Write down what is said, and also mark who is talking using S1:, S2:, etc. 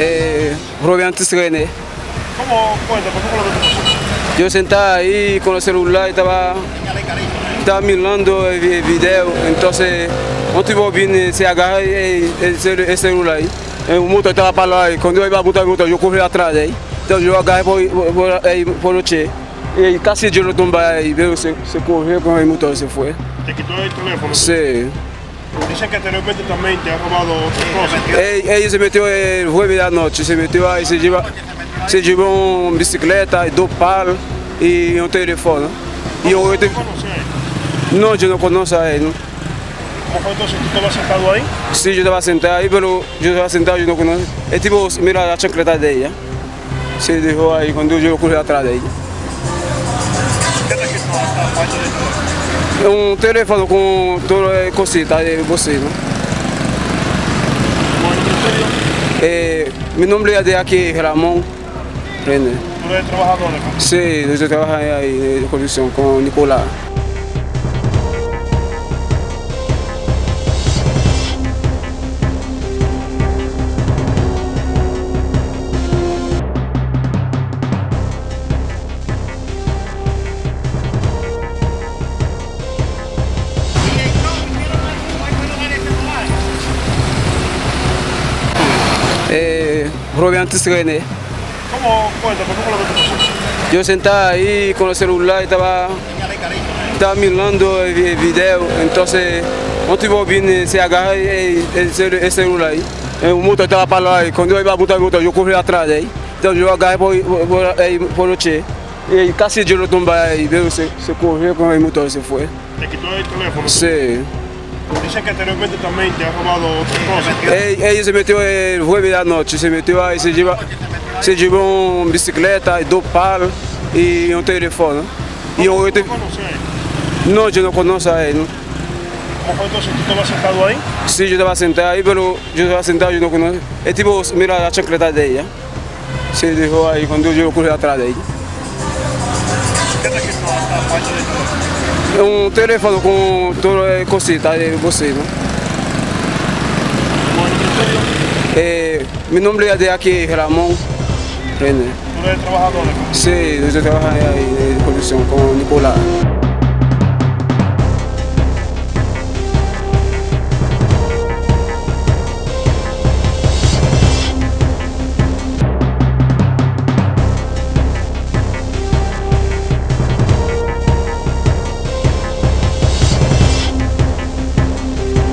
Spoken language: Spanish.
S1: Eh, Robiantes René.
S2: ¿Cómo cuenta? ¿Por qué fue lo?
S1: Yo sentaba ahí con el celular y estaba, estaba mirando el vi- video, entonces eu vi se agarra e esse celular. Eh, O motor estava para lá e quando eu ia botar o motor, eu corri atrás aí. Então eu agarrei por, por. E casi de tumbar aí, veio, se, se correu com o motor, se foi.
S2: Te quitó el teléfono.
S1: Se,
S2: Dicen que anteriormente también te ha robado otras cosas.
S1: Ele, ele se ele foi da noite, se meteu aí, se lleva, se llevou uma bicicleta, dois palos e um telefone. E eu, eu te,
S2: ¿Cómo conoces a él?
S1: eu não conheço ele. Não.
S2: ¿Cómo fue entonces? ¿Tú estabas sentado ahí?
S1: Sim, eu estava sentado aí, pero eu estava sentado, eu não conheço. É tipo, mira a chancleta dele. Se deixou aí, quando eu corri atrás dele.
S2: ¿Qué te
S1: É um telefone com todo o é, cositas
S2: de vocês. Né?
S1: Eh, meu nome é de aquí,
S2: Ramón é trabalhador, né?
S1: Sim, eu trabalho aí ahí condição com o Nicolás. Robiantes René.
S2: ¿Cómo cuenta? ¿Por fue lo que te pasó?
S1: Eu sentava aí com o celular e estava estava mirando el vi- video, entonces eu vi se agarra e esse esse celular aí. Eh, O motor estava para lá e quando eu ia botar o motor, eu corri atrás aí. Então eu agarrei por, por, por tchê. E casi de tumbar aí, veio, se, se correu com o motor, se foi.
S2: Te quitó el teléfono.
S1: Se,
S2: Dicen que anteriormente también te ha robado otras cosas.
S1: ele, ele se meteu, ele foi da noite, se meteu aí, se lleva, se llevou uma bicicleta, dois palos e um telefone. E eu, eu te,
S2: ¿Cómo conoces a él?
S1: não, eu não conheço ele. Não.
S2: ¿Cómo fue entonces? ¿Tú estabas sentado ahí?
S1: Sí, yo estaba sentado ahí, pero yo estaba sentado, yo no conozco. El tipo, mira la chancleta de ella. Se dejó ahí cuando yo corrí atrás de ella. Um telefone com é, cosita de
S2: vocês, né? É,
S1: meu nome é aqui Ramon René. Você é
S2: trabalhador? Né? Sim, eu
S1: trabalho aí né, em produção com o Nicolás.